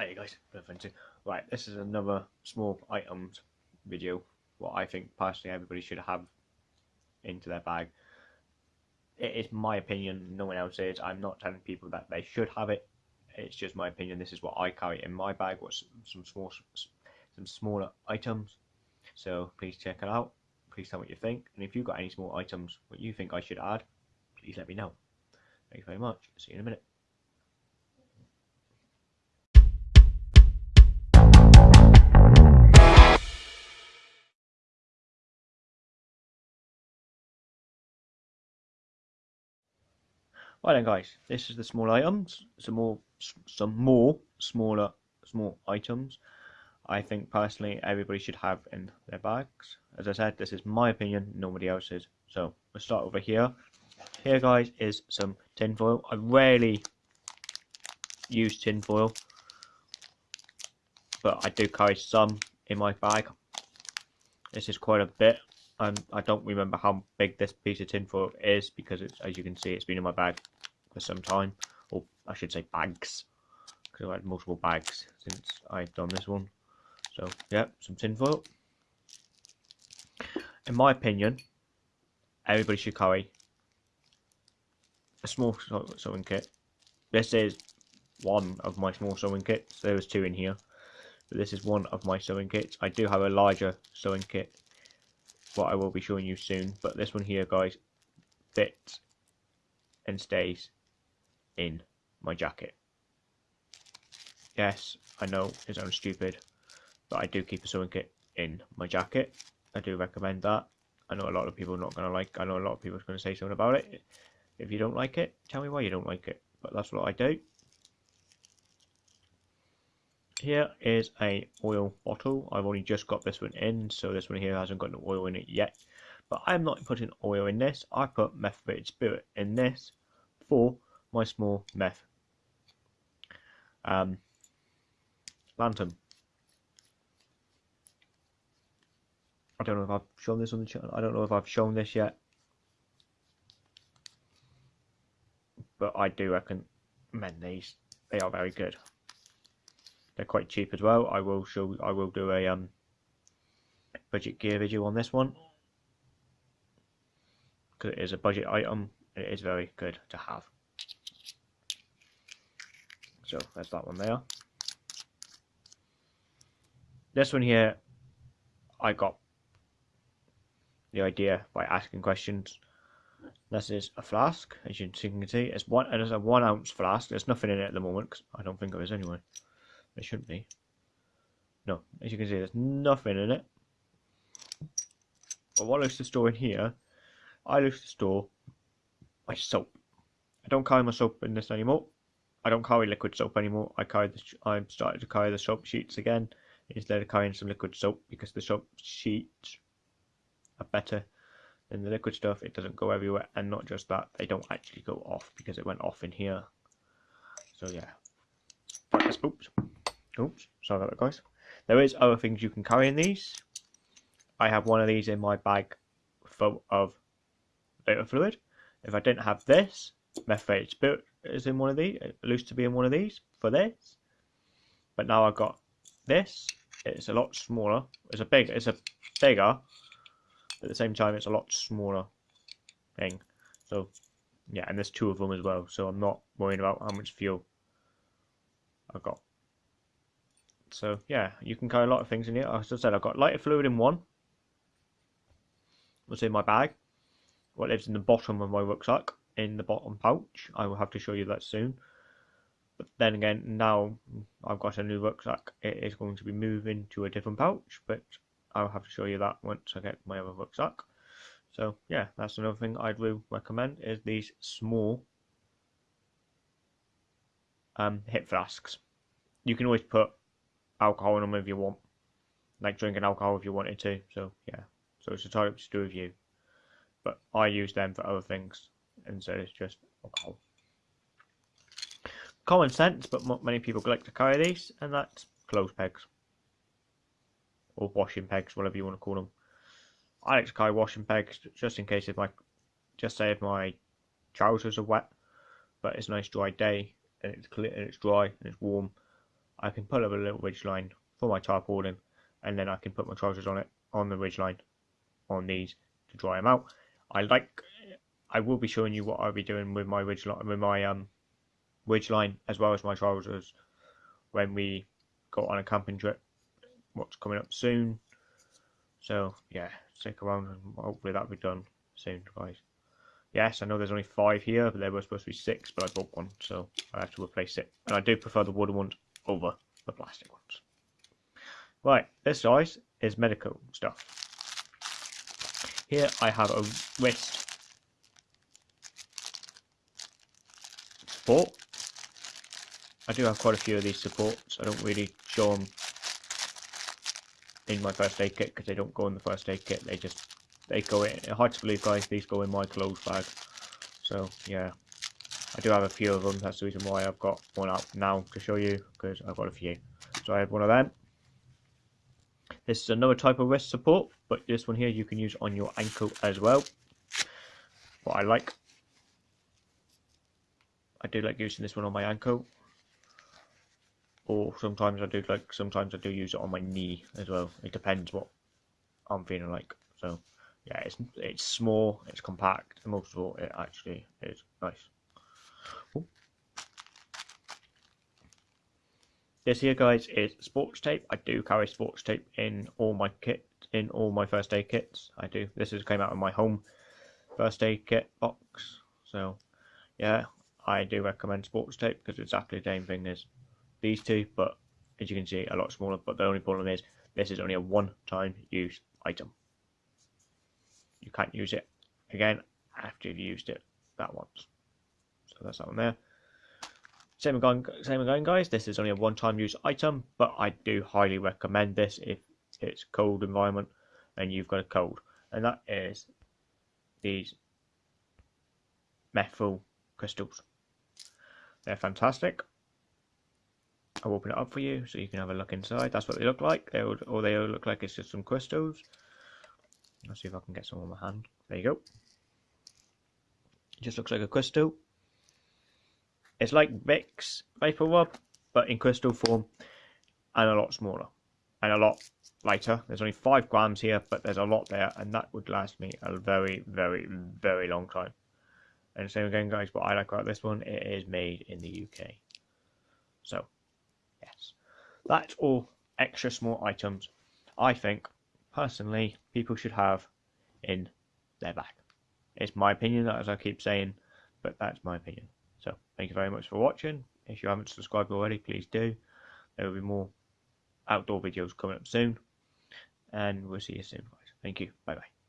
Hi guys. Right, this is another small items video. What I think personally everybody should have into their bag. It is my opinion, no one else is. I'm not telling people that they should have it. It's just my opinion. This is what I carry in my bag. What's some small, some smaller items. So please check it out. Please tell me what you think. And if you've got any small items what you think I should add, please let me know. Thank you very much. See you in a minute. Right then guys, this is the small items, some more, some more smaller, small items I think personally everybody should have in their bags. As I said, this is my opinion, nobody else's. So we'll start over here. Here guys is some tinfoil. I rarely use tinfoil, but I do carry some in my bag. This is quite a bit. Um, I don't remember how big this piece of tinfoil is because it's, as you can see, it's been in my bag for some time, or I should say bags, because I've had multiple bags since I've done this one. So, yeah, some tinfoil. In my opinion, everybody should carry a small sewing kit. This is one of my small sewing kits. There was two in here. But this is one of my sewing kits. I do have a larger sewing kit what I will be showing you soon. But this one here, guys, fits and stays in my jacket. Yes, I know it sounds stupid, but I do keep a sewing kit in my jacket. I do recommend that. I know a lot of people are not going to like I know a lot of people are going to say something about it. If you don't like it, tell me why you don't like it. But that's what I do. Here is a oil bottle. I've only just got this one in, so this one here hasn't got no oil in it yet. But I'm not putting oil in this. I put methylated spirit in this for my small meth um, lantern. I don't know if I've shown this on the channel. I don't know if I've shown this yet. But I do recommend these. They are very good. They're quite cheap as well. I will show. I will do a um, budget gear video on this one because it is a budget item. It is very good to have. So there's that one there. This one here, I got the idea by asking questions. This is a flask, as you can see. It's one. It is a one ounce flask. There's nothing in it at the moment. Cause I don't think there is anyway. There shouldn't be. No, as you can see, there's nothing in it. But what I used to store in here, I used to store my soap. I don't carry my soap in this anymore. I don't carry liquid soap anymore. I carry the, I'm starting to carry the soap sheets again instead of carrying some liquid soap because the soap sheets are better than the liquid stuff. It doesn't go everywhere, and not just that, they don't actually go off because it went off in here. So yeah. Oops. Oops, sorry about that, guys. There is other things you can carry in these. I have one of these in my bag full of lighter fluid. If I didn't have this, methylated spirit is in one of these. It used to be in one of these for this, but now I've got this. It's a lot smaller. It's a big. It's a bigger. At the same time, it's a lot smaller thing. So yeah, and there's two of them as well. So I'm not worrying about how much fuel I've got. So yeah, you can carry a lot of things in here. As I said, I've got lighter fluid in one. What's in my bag. What lives in the bottom of my rucksack, in the bottom pouch. I will have to show you that soon. But then again, now I've got a new rucksack. It is going to be moving to a different pouch, but I'll have to show you that once I get my other rucksack. So yeah, that's another thing I'd really recommend is these small um, hip flasks. You can always put alcohol in them if you want, like drinking alcohol if you wanted to. So yeah, so it's entirely up to do with you. But I use them for other things, and so it's just alcohol. Common sense, but many people like to carry these, and that's clothes pegs or washing pegs, whatever you want to call them. I like to carry washing pegs just in case if my, just say if my trousers are wet, but it's a nice dry day and it's clear and it's dry and it's warm I can put up a little ridge line for my tarpaulin and then I can put my trousers on it on the ridge line on these to dry them out. I like I will be showing you what I'll be doing with my ridge line with my um ridge line as well as my trousers when we go on a camping trip. What's coming up soon. So yeah, stick around and hopefully that'll be done soon, guys. Yes, I know there's only five here, but there were supposed to be six, but I bought one, so I have to replace it. And I do prefer the wooden ones over the plastic ones. Right, this size is medical stuff. Here I have a wrist I do have quite a few of these supports. I don't really show them in my first aid kit because they don't go in the first aid kit. They just they go in. Hard to believe, guys. These go in my clothes bag. So yeah, I do have a few of them. That's the reason why I've got one out now to show you because I've got a few. So I have one of them. This is another type of wrist support, but this one here you can use on your ankle as well. What I like. I do like using this one on my ankle. Or sometimes I do like sometimes I do use it on my knee as well. It depends what I'm feeling like. So yeah, it's it's small, it's compact, and most of all, it actually is nice. Ooh. This here, guys, is sports tape. I do carry sports tape in all my kit, in all my first aid kits. I do. This is came out of my home first aid kit box. So, yeah, I do recommend sports tape because it's exactly the same thing as these two, but as you can see, a lot smaller. But the only problem is this is only a one-time use item you can't use it again after you've used it that once. So that's that one there. Same again, same again, guys. This is only a one-time use item, but I do highly recommend this if it's cold environment and you've got a cold, and that is these menthol crystals. They're fantastic. I'll open it up for you so you can have a look inside. That's what they look like. They would, all they look like is just some crystals. Let's see if I can get some on my hand. There you go. It just looks like a crystal. It's like Vicks VapoRub, but in crystal form and a lot smaller and a lot lighter. There's only 5 grams here, but there's a lot there, and that would last me a very, very, very long time. And same again, guys, what I like about this one, it is made in the UK. So, yes. That's all extra small items I think personally people should have in their bag. It's my opinion, as I keep saying, but that's my opinion. So thank you very much for watching. If you haven't subscribed already, please do. There will be more outdoor videos coming up soon. And we'll see you soon, guys. Thank you. Bye bye.